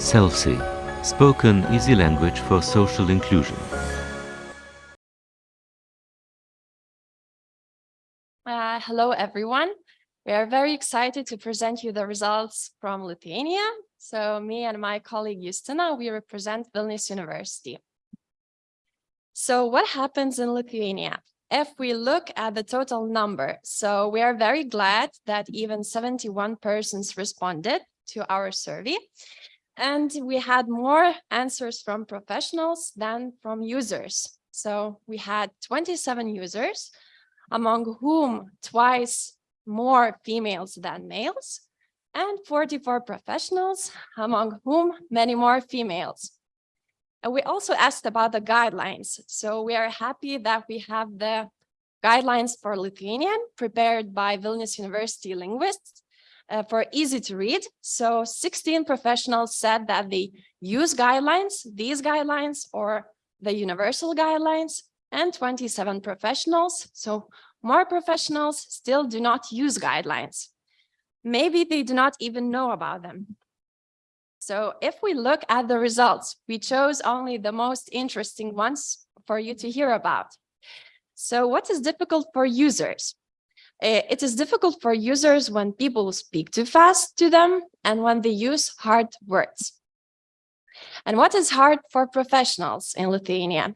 SELSI, spoken easy language for social inclusion. Uh, hello, everyone. We are very excited to present you the results from Lithuania. So me and my colleague Justina, we represent Vilnius University. So what happens in Lithuania? If we look at the total number, so we are very glad that even 71 persons responded to our survey. And we had more answers from professionals than from users. So we had 27 users, among whom twice more females than males, and 44 professionals, among whom many more females. And we also asked about the guidelines. So we are happy that we have the guidelines for Lithuanian prepared by Vilnius University linguists uh, for easy to read. So 16 professionals said that they use guidelines, these guidelines or the universal guidelines and 27 professionals. So more professionals still do not use guidelines. Maybe they do not even know about them. So if we look at the results, we chose only the most interesting ones for you to hear about. So what is difficult for users? Eh, it is difficult for users when people speak too fast to them and when they use hard words. And what is hard for professionals in Lithuania?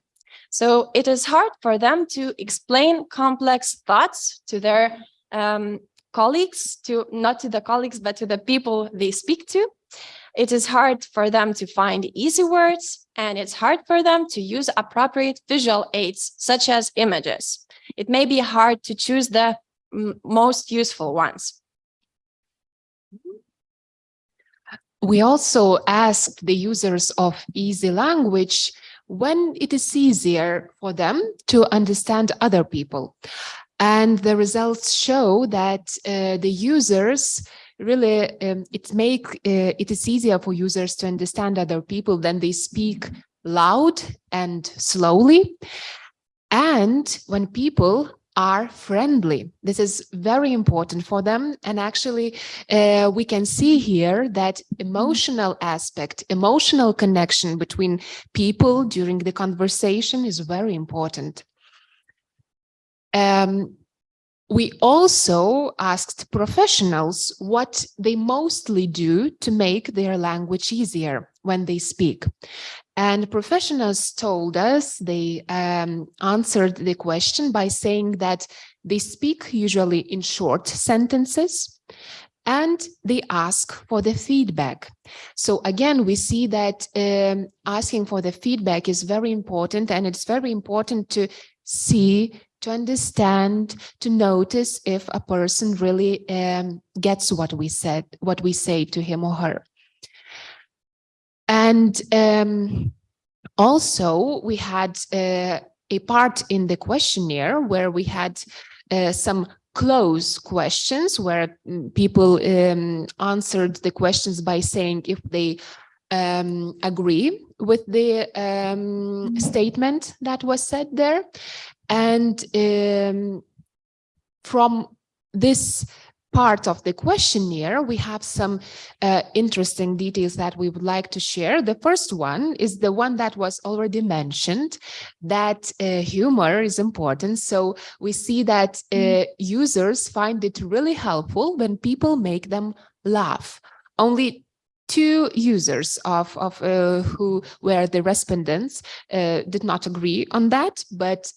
So it is hard for them to explain complex thoughts to their um, colleagues, to not to the colleagues, but to the people they speak to. It is hard for them to find easy words, and it's hard for them to use appropriate visual aids, such as images. It may be hard to choose the most useful ones. We also asked the users of easy language when it is easier for them to understand other people. And the results show that uh, the users really um, it make uh, it is easier for users to understand other people when they speak loud and slowly and when people are friendly. This is very important for them. And actually uh, we can see here that emotional aspect emotional connection between people during the conversation is very important. Um, we also asked professionals what they mostly do to make their language easier when they speak. And professionals told us they um, answered the question by saying that they speak usually in short sentences and they ask for the feedback. So again, we see that um, asking for the feedback is very important and it's very important to see to understand, to notice if a person really um, gets what we said, what we say to him or her. And um, also we had uh, a part in the questionnaire where we had uh, some close questions where mm, people um, answered the questions by saying if they um, agree with the um, statement that was said there. And um, from this part of the questionnaire, we have some uh, interesting details that we would like to share. The first one is the one that was already mentioned, that uh, humor is important. So we see that uh, mm. users find it really helpful when people make them laugh. Only two users of, of uh, who were the respondents uh, did not agree on that, but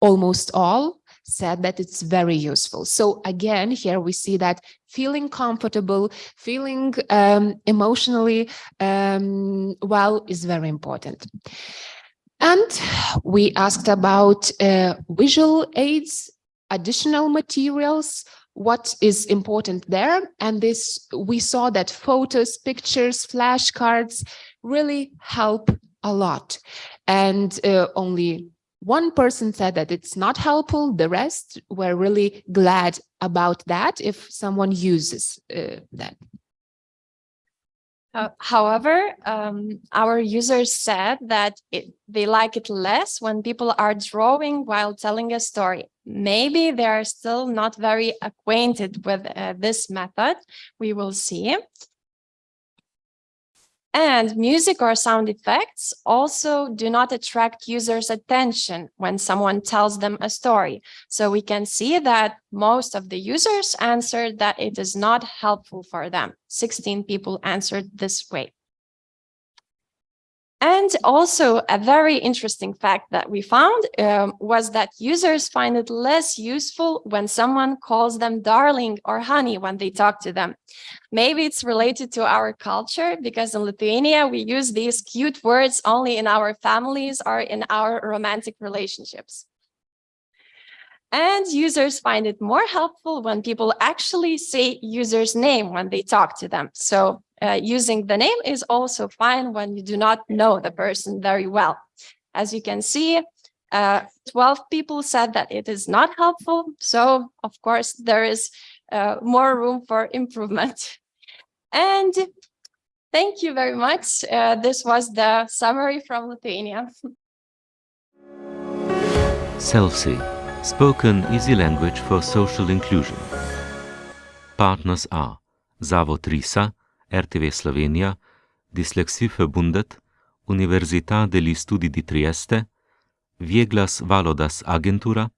almost all said that it's very useful. So again, here we see that feeling comfortable, feeling um, emotionally um, well is very important. And we asked about uh, visual aids, additional materials, what is important there. And this, we saw that photos, pictures, flashcards really help a lot. And uh, only one person said that it's not helpful. The rest were really glad about that if someone uses uh, that. Uh, however, um, our users said that it, they like it less when people are drawing while telling a story. Maybe they are still not very acquainted with uh, this method. We will see. And music or sound effects also do not attract users' attention when someone tells them a story. So we can see that most of the users answered that it is not helpful for them. 16 people answered this way. And also a very interesting fact that we found um, was that users find it less useful when someone calls them darling or honey when they talk to them. Maybe it's related to our culture because in Lithuania, we use these cute words only in our families or in our romantic relationships. And users find it more helpful when people actually say user's name when they talk to them. So uh, using the name is also fine when you do not know the person very well. As you can see, uh, 12 people said that it is not helpful. So of course, there is uh, more room for improvement. And thank you very much. Uh, this was the summary from Lithuania. SELSI, spoken easy language for social inclusion. Partners are Zavod RISA, RTV Slovenija, Dyslexieverbundet, Università degli Studi di Trieste, Vieglas Valodas Agentura,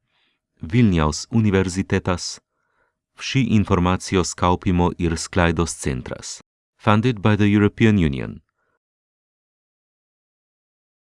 Vilniaus Universitetas, Vsi informacijos kaupimo ir sklaidos centras. Funded by the European Union.